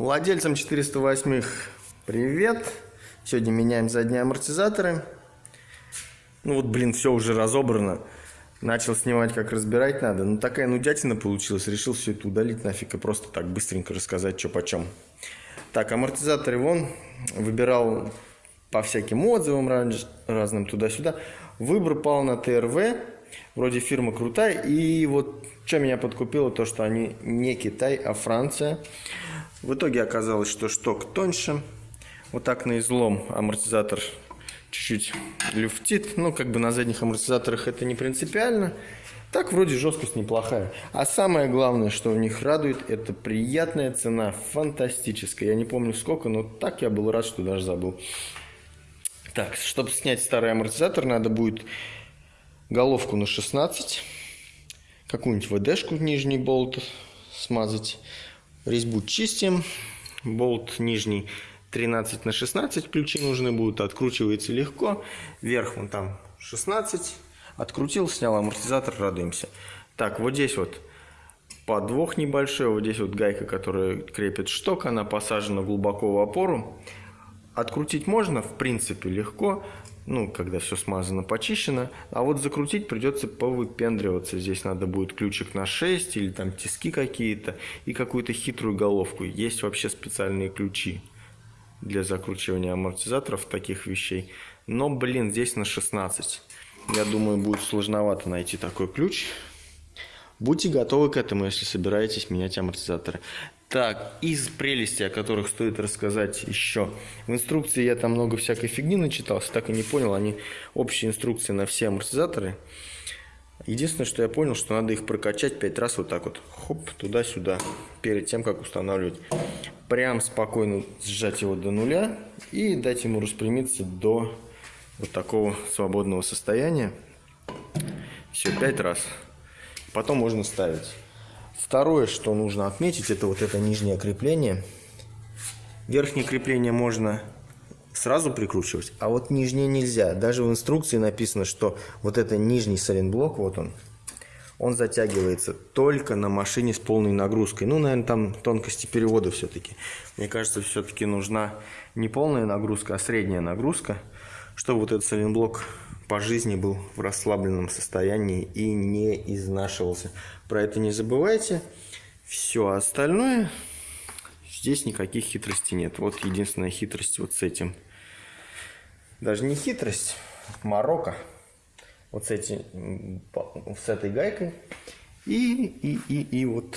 Владельцам 408 привет! Сегодня меняем задние амортизаторы. Ну вот, блин, все уже разобрано. Начал снимать, как разбирать надо. Ну такая нудятина получилась. Решил все это удалить нафиг и просто так быстренько рассказать, что почем. Так, амортизаторы вон. Выбирал по всяким отзывам разным туда-сюда. Выбор пал на ТРВ. Вроде фирма крутая. И вот что меня подкупило, то что они не Китай, а Франция. В итоге оказалось, что шток тоньше. Вот так на излом амортизатор чуть-чуть люфтит. Ну, как бы на задних амортизаторах это не принципиально. Так вроде жесткость неплохая. А самое главное, что у них радует, это приятная цена, фантастическая. Я не помню сколько, но так я был рад, что даже забыл. Так, чтобы снять старый амортизатор, надо будет головку на 16, какую-нибудь ВДшку, нижний болт смазать, Резьбу чистим. Болт нижний 13 на 16 ключи нужны будут. Откручивается легко. Вверх вон там 16. Открутил, снял амортизатор, радуемся. Так, вот здесь вот подвох небольшой. Вот здесь вот гайка, которая крепит шток. Она посажена глубоко в опору. Открутить можно, в принципе, легко ну, когда все смазано, почищено. А вот закрутить придется повыпендриваться. Здесь надо будет ключик на 6 или там тиски какие-то и какую-то хитрую головку. Есть вообще специальные ключи для закручивания амортизаторов таких вещей. Но, блин, здесь на 16. Я думаю, будет сложновато найти такой ключ. Будьте готовы к этому, если собираетесь менять амортизаторы. Так, из прелестей, о которых стоит рассказать еще. В инструкции я там много всякой фигни начитался, так и не понял. Они общие инструкции на все амортизаторы. Единственное, что я понял, что надо их прокачать 5 раз вот так вот. Хоп, туда-сюда. Перед тем, как устанавливать. Прям спокойно сжать его до нуля. И дать ему распрямиться до вот такого свободного состояния. Все, 5 раз. Потом можно ставить. Второе, что нужно отметить, это вот это нижнее крепление. Верхнее крепление можно сразу прикручивать, а вот нижнее нельзя. Даже в инструкции написано, что вот это нижний сайлентблок, вот он, он затягивается только на машине с полной нагрузкой. Ну, наверное, там тонкости перевода все-таки. Мне кажется, все-таки нужна не полная нагрузка, а средняя нагрузка, чтобы вот этот сайлентблок по жизни был в расслабленном состоянии и не изнашивался. Про это не забывайте. Все остальное, здесь никаких хитростей нет. Вот единственная хитрость вот с этим. Даже не хитрость, морока. Вот с, эти, с этой гайкой и, и, и, и вот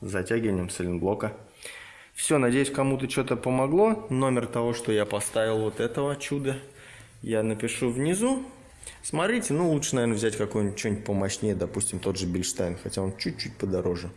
затягиванием сайлентблока. Все, надеюсь, кому-то что-то помогло. Номер того, что я поставил вот этого чуда, я напишу внизу. Смотрите, ну лучше, наверное, взять какой-нибудь что-нибудь помощнее, допустим, тот же Bilstein, хотя он чуть-чуть подороже.